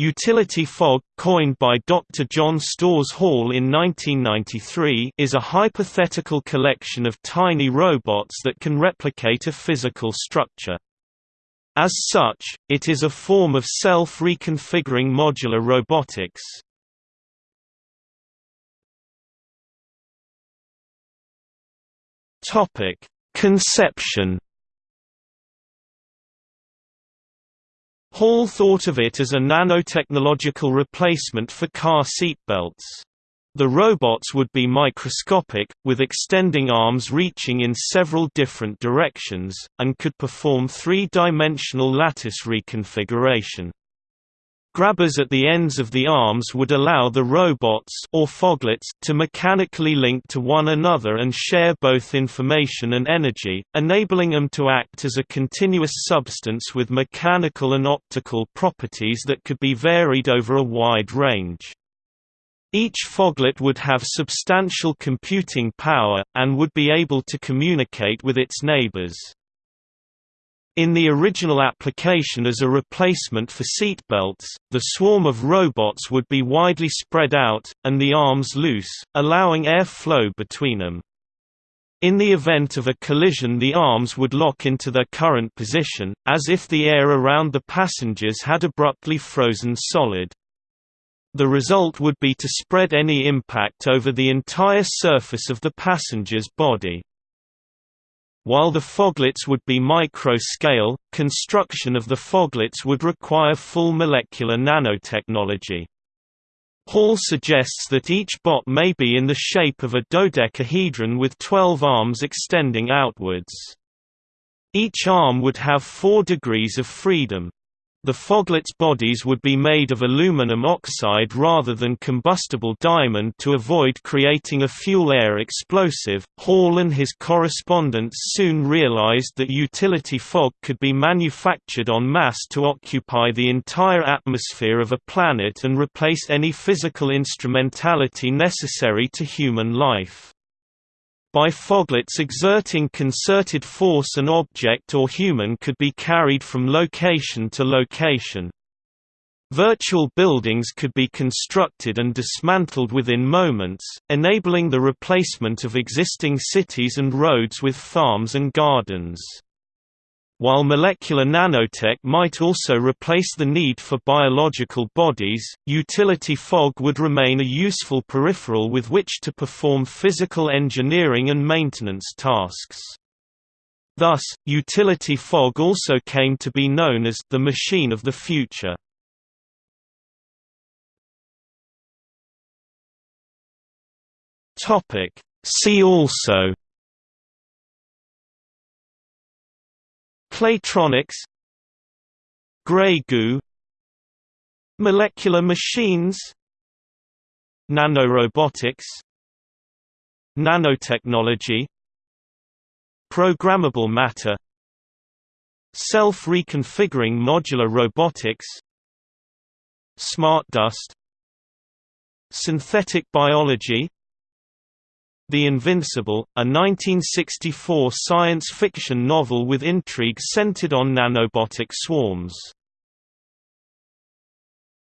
Utility fog, coined by Dr. John Storrs Hall in 1993 is a hypothetical collection of tiny robots that can replicate a physical structure. As such, it is a form of self-reconfiguring modular robotics. Conception Hall thought of it as a nanotechnological replacement for car seatbelts. The robots would be microscopic, with extending arms reaching in several different directions, and could perform three-dimensional lattice reconfiguration. Grabbers at the ends of the arms would allow the robots or foglets to mechanically link to one another and share both information and energy, enabling them to act as a continuous substance with mechanical and optical properties that could be varied over a wide range. Each foglet would have substantial computing power, and would be able to communicate with its neighbors. In the original application as a replacement for seatbelts, the swarm of robots would be widely spread out, and the arms loose, allowing air flow between them. In the event of a collision the arms would lock into their current position, as if the air around the passengers had abruptly frozen solid. The result would be to spread any impact over the entire surface of the passenger's body. While the foglets would be micro-scale, construction of the foglets would require full molecular nanotechnology. Hall suggests that each bot may be in the shape of a dodecahedron with 12 arms extending outwards. Each arm would have four degrees of freedom. The foglets' bodies would be made of aluminum oxide rather than combustible diamond to avoid creating a fuel-air explosive. Hall and his correspondents soon realized that utility fog could be manufactured en masse to occupy the entire atmosphere of a planet and replace any physical instrumentality necessary to human life. By foglets exerting concerted force an object or human could be carried from location to location. Virtual buildings could be constructed and dismantled within moments, enabling the replacement of existing cities and roads with farms and gardens. While molecular nanotech might also replace the need for biological bodies, utility fog would remain a useful peripheral with which to perform physical engineering and maintenance tasks. Thus, utility fog also came to be known as the machine of the future. See also Claytronics Grey goo Molecular machines Nanorobotics Nanotechnology Programmable matter Self-reconfiguring modular robotics Smart dust Synthetic biology the Invincible, a 1964 science fiction novel with intrigue centered on nanobotic swarms.